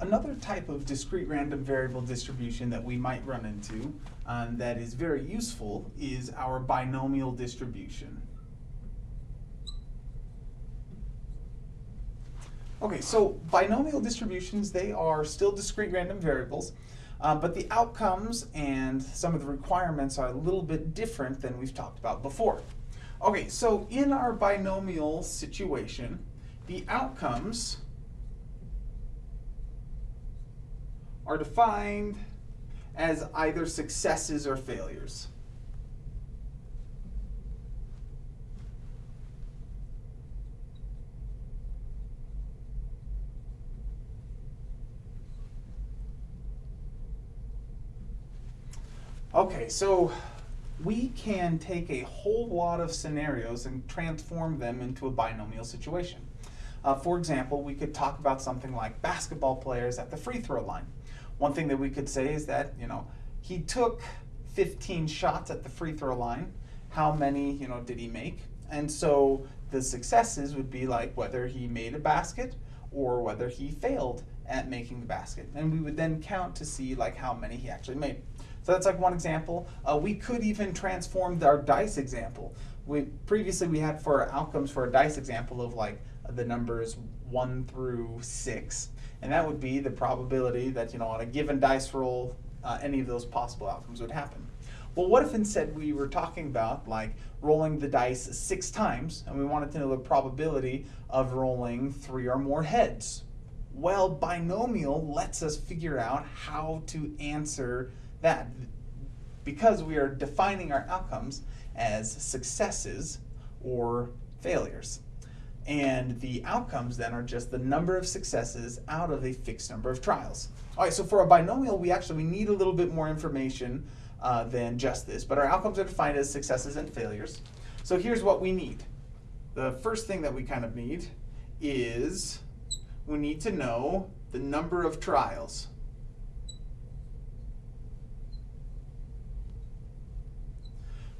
another type of discrete random variable distribution that we might run into um, that is very useful is our binomial distribution. Okay, so binomial distributions, they are still discrete random variables, uh, but the outcomes and some of the requirements are a little bit different than we've talked about before. Okay, so in our binomial situation, the outcomes are defined as either successes or failures. Okay, so we can take a whole lot of scenarios and transform them into a binomial situation. Uh, for example, we could talk about something like basketball players at the free throw line. One thing that we could say is that, you know, he took 15 shots at the free throw line. How many, you know, did he make? And so the successes would be like whether he made a basket or whether he failed at making the basket. And we would then count to see like how many he actually made. So that's like one example. Uh, we could even transform our dice example. We previously we had for outcomes for a dice example of like the numbers one through six, and that would be the probability that you know on a given dice roll, uh, any of those possible outcomes would happen. Well, what if instead we were talking about like rolling the dice six times, and we wanted to know the probability of rolling three or more heads? Well, binomial lets us figure out how to answer that because we are defining our outcomes as successes or failures. And the outcomes then are just the number of successes out of a fixed number of trials. All right, so for a binomial, we actually we need a little bit more information uh, than just this, but our outcomes are defined as successes and failures. So here's what we need. The first thing that we kind of need is we need to know the number of trials.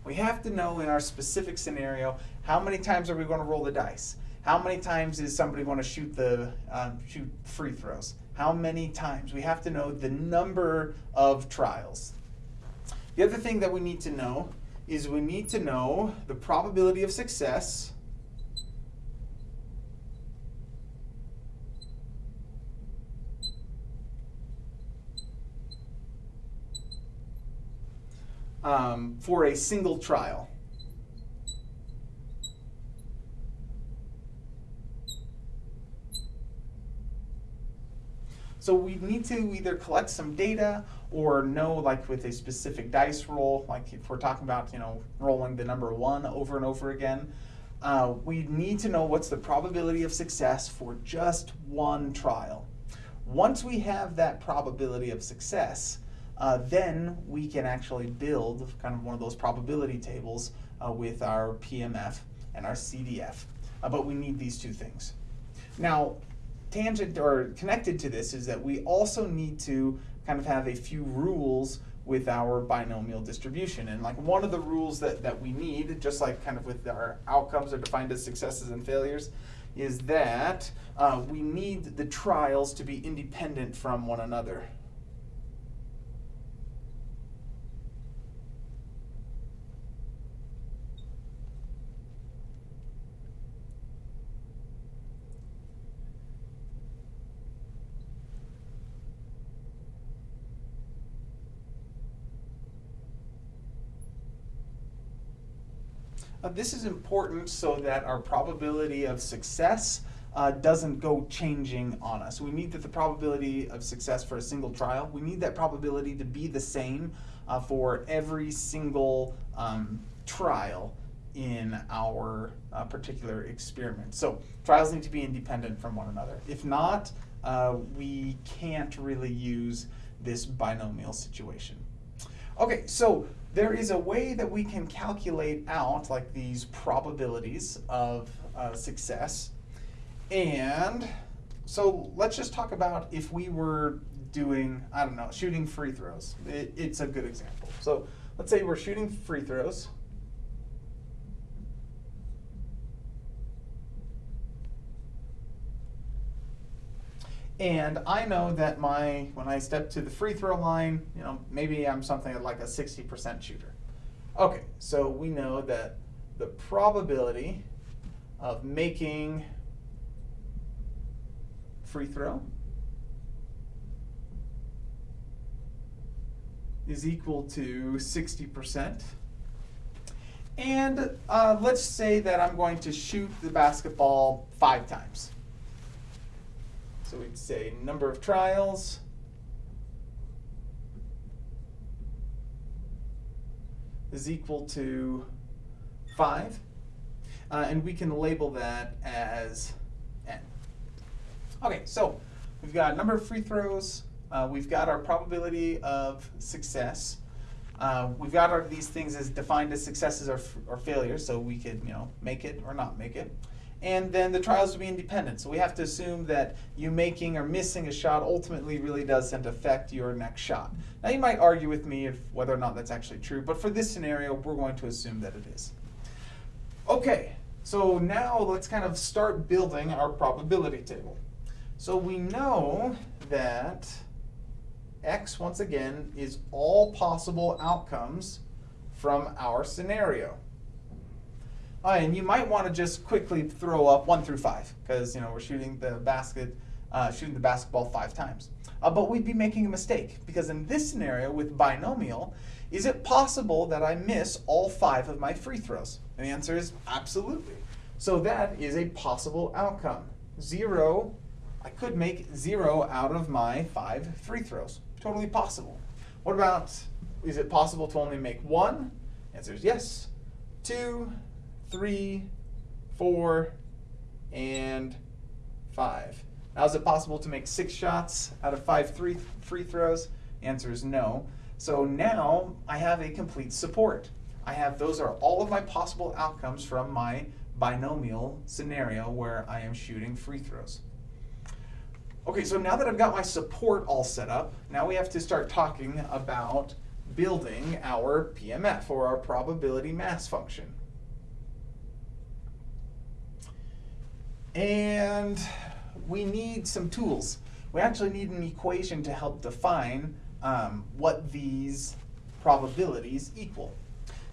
We have to know in our specific scenario, how many times are we going to roll the dice? How many times is somebody going to shoot the um, shoot free throws? How many times? We have to know the number of trials. The other thing that we need to know is we need to know the probability of success um, for a single trial. So we need to either collect some data or know like with a specific dice roll, like if we're talking about, you know, rolling the number one over and over again, uh, we need to know what's the probability of success for just one trial. Once we have that probability of success, uh, then we can actually build kind of one of those probability tables uh, with our PMF and our CDF. Uh, but we need these two things. Now, tangent or connected to this is that we also need to kind of have a few rules with our binomial distribution. And like one of the rules that, that we need, just like kind of with our outcomes are defined as successes and failures, is that uh, we need the trials to be independent from one another. This is important so that our probability of success uh, doesn't go changing on us. We need that the probability of success for a single trial, we need that probability to be the same uh, for every single um, trial in our uh, particular experiment. So trials need to be independent from one another. If not, uh, we can't really use this binomial situation. Okay, so there is a way that we can calculate out like these probabilities of uh, success. And so let's just talk about if we were doing, I don't know, shooting free throws. It, it's a good example. So let's say we're shooting free throws. And I know that my when I step to the free throw line, you know, maybe I'm something like a 60% shooter. Okay, so we know that the probability of making free throw is equal to 60%. And uh, let's say that I'm going to shoot the basketball five times. So we'd say number of trials is equal to 5. Uh, and we can label that as n. Okay, so we've got number of free throws. Uh, we've got our probability of success. Uh, we've got our, these things as defined as successes or, or failures, so we could you know make it or not make it. And then the trials will be independent. So we have to assume that you making or missing a shot ultimately really doesn't affect your next shot. Now you might argue with me if whether or not that's actually true, but for this scenario, we're going to assume that it is. Okay, so now let's kind of start building our probability table. So we know that x, once again, is all possible outcomes from our scenario. And you might want to just quickly throw up one through five because you know we're shooting the basket, uh, shooting the basketball five times. Uh, but we'd be making a mistake because in this scenario with binomial, is it possible that I miss all five of my free throws? And the answer is absolutely. So that is a possible outcome. Zero, I could make zero out of my five free throws. Totally possible. What about, is it possible to only make one? answer is yes. Two, three, four, and five. Now, is it possible to make six shots out of five three free throws? Answer is no. So now I have a complete support. I have, those are all of my possible outcomes from my binomial scenario where I am shooting free throws. Okay, so now that I've got my support all set up, now we have to start talking about building our PMF, or our probability mass function. And we need some tools. We actually need an equation to help define um, what these probabilities equal.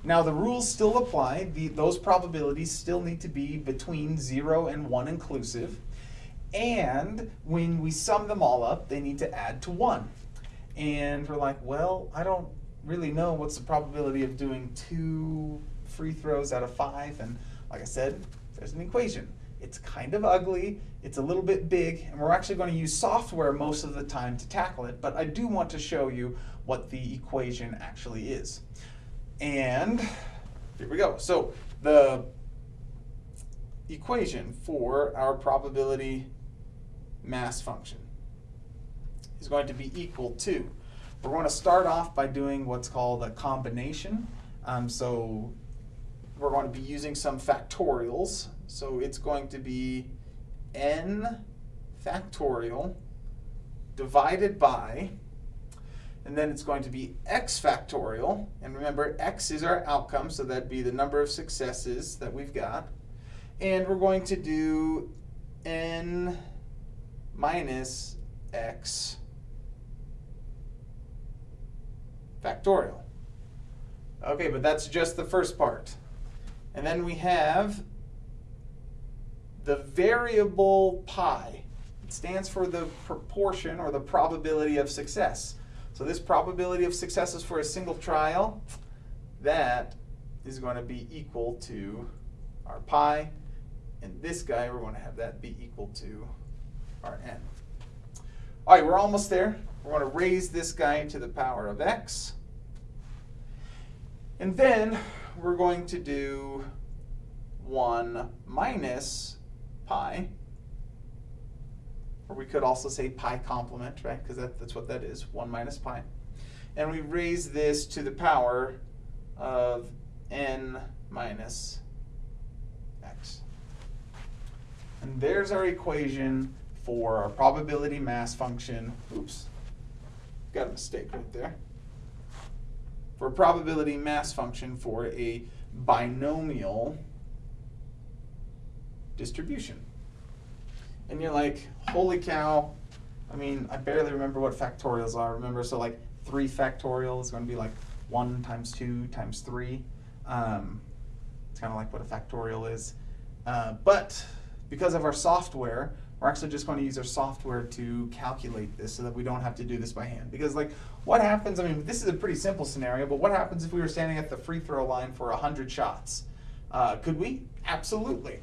Now the rules still apply. The, those probabilities still need to be between 0 and 1 inclusive. And when we sum them all up, they need to add to 1. And we're like, well, I don't really know what's the probability of doing two free throws out of five. And like I said, there's an equation. It's kind of ugly, it's a little bit big, and we're actually going to use software most of the time to tackle it, but I do want to show you what the equation actually is. And here we go. So the equation for our probability mass function is going to be equal to, we're going to start off by doing what's called a combination. Um, so we're going to be using some factorials. So it's going to be n factorial divided by, and then it's going to be x factorial. And remember, x is our outcome, so that'd be the number of successes that we've got. And we're going to do n minus x factorial. Okay, but that's just the first part. And then we have the variable pi. It stands for the proportion or the probability of success. So this probability of success is for a single trial. That is going to be equal to our pi. And this guy, we're going to have that be equal to our n. All right, we're almost there. We're going to raise this guy to the power of x. And then we're going to do 1 minus pi, or we could also say pi complement, right? Because that, that's what that is, 1 minus pi. And we raise this to the power of n minus x. And there's our equation for our probability mass function. Oops, got a mistake right there for probability mass function for a binomial distribution. And you're like, holy cow, I mean, I barely remember what factorials are. Remember, so like three factorial is going to be like one times two times three. Um, it's kind of like what a factorial is. Uh, but because of our software, we're actually just going to use our software to calculate this so that we don't have to do this by hand. Because like, what happens, I mean, this is a pretty simple scenario, but what happens if we were standing at the free throw line for 100 shots? Uh, could we? Absolutely.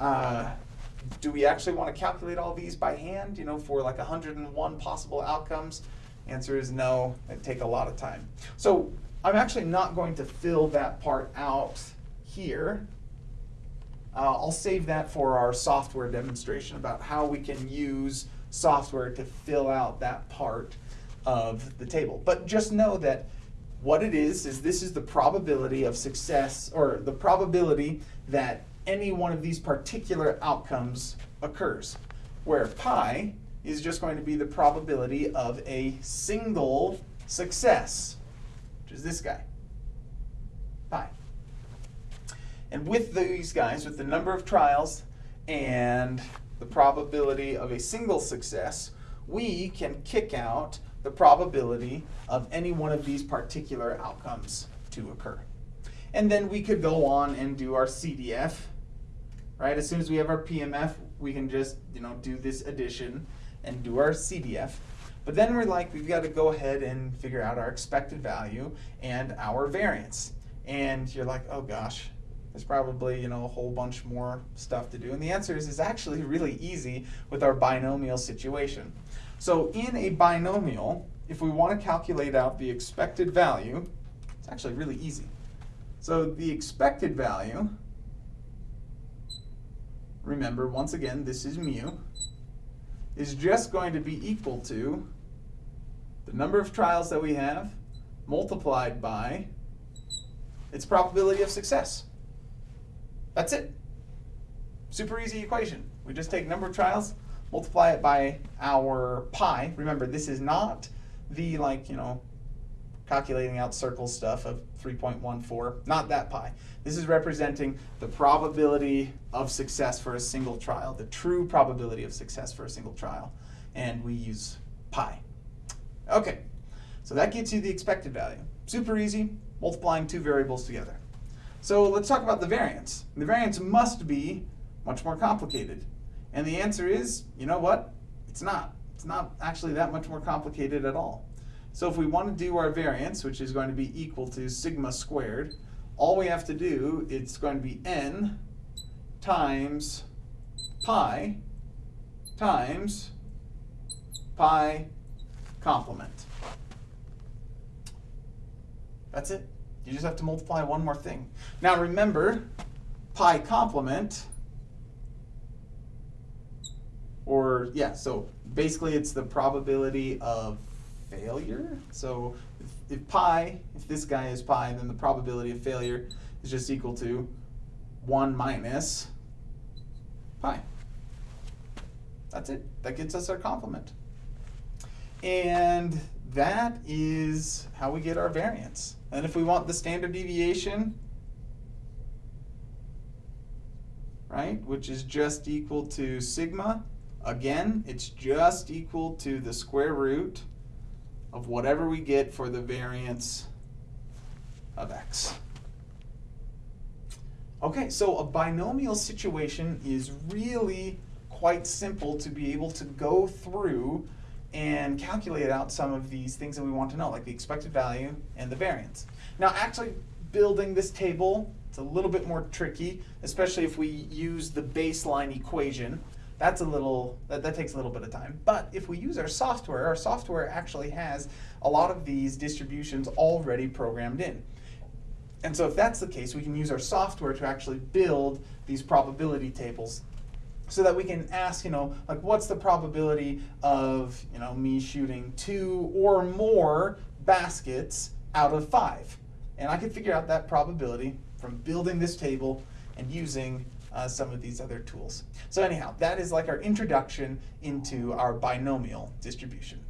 Uh, do we actually want to calculate all these by hand, you know, for like 101 possible outcomes? Answer is no, it'd take a lot of time. So I'm actually not going to fill that part out here. Uh, I'll save that for our software demonstration about how we can use software to fill out that part of the table. But just know that what it is, is this is the probability of success, or the probability that any one of these particular outcomes occurs, where pi is just going to be the probability of a single success, which is this guy, pi. And with these guys, with the number of trials and the probability of a single success, we can kick out the probability of any one of these particular outcomes to occur. And then we could go on and do our CDF, right? As soon as we have our PMF, we can just, you know, do this addition and do our CDF. But then we're like, we've got to go ahead and figure out our expected value and our variance. And you're like, oh gosh, there's probably, you know, a whole bunch more stuff to do. And the answer is, is actually really easy with our binomial situation. So in a binomial, if we want to calculate out the expected value, it's actually really easy. So the expected value, remember, once again, this is mu, is just going to be equal to the number of trials that we have multiplied by its probability of success. That's it. Super easy equation. We just take number of trials, multiply it by our pi. Remember, this is not the like, you know, calculating out circle stuff of 3.14, not that pi. This is representing the probability of success for a single trial, the true probability of success for a single trial. And we use pi. Okay, so that gets you the expected value. Super easy, multiplying two variables together. So let's talk about the variance. The variance must be much more complicated. And the answer is, you know what? It's not. It's not actually that much more complicated at all. So if we want to do our variance, which is going to be equal to sigma squared, all we have to do, it's going to be n times pi times pi complement. That's it. You just have to multiply one more thing. Now remember, pi complement, or yeah, so basically it's the probability of failure. So if, if pi, if this guy is pi, then the probability of failure is just equal to 1 minus pi. That's it. That gets us our complement. And that is how we get our variance. And if we want the standard deviation, right, which is just equal to sigma, again, it's just equal to the square root of whatever we get for the variance of x. Okay, so a binomial situation is really quite simple to be able to go through and calculate out some of these things that we want to know, like the expected value and the variance. Now, actually building this table, it's a little bit more tricky, especially if we use the baseline equation. That's a little, that, that takes a little bit of time. But if we use our software, our software actually has a lot of these distributions already programmed in. And so if that's the case, we can use our software to actually build these probability tables so that we can ask, you know, like what's the probability of, you know, me shooting two or more baskets out of five? And I can figure out that probability from building this table and using uh, some of these other tools. So anyhow, that is like our introduction into our binomial distribution.